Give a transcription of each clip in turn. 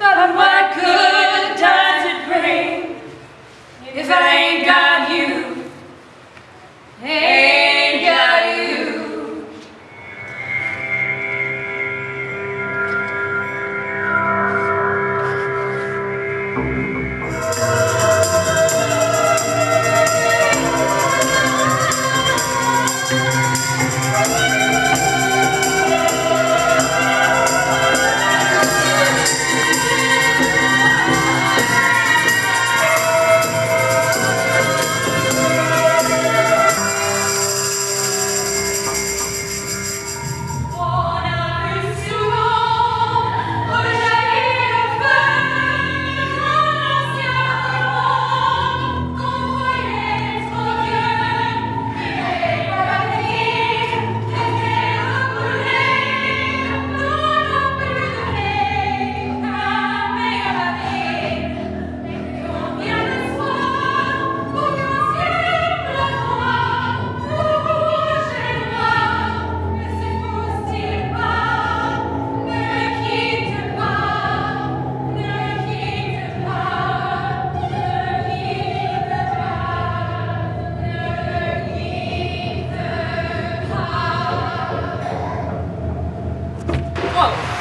But what good does it bring if I ain't got you? Hey.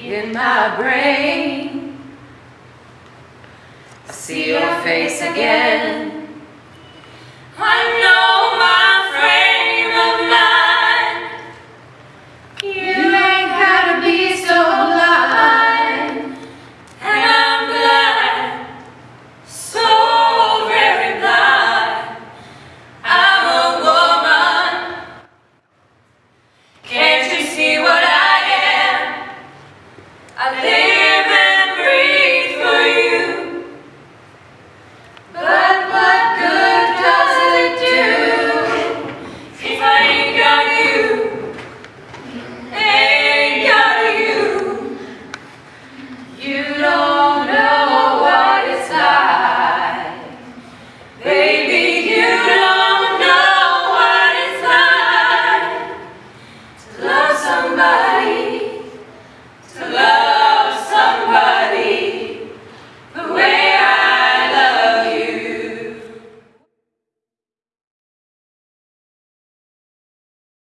in my brain. See your face again. my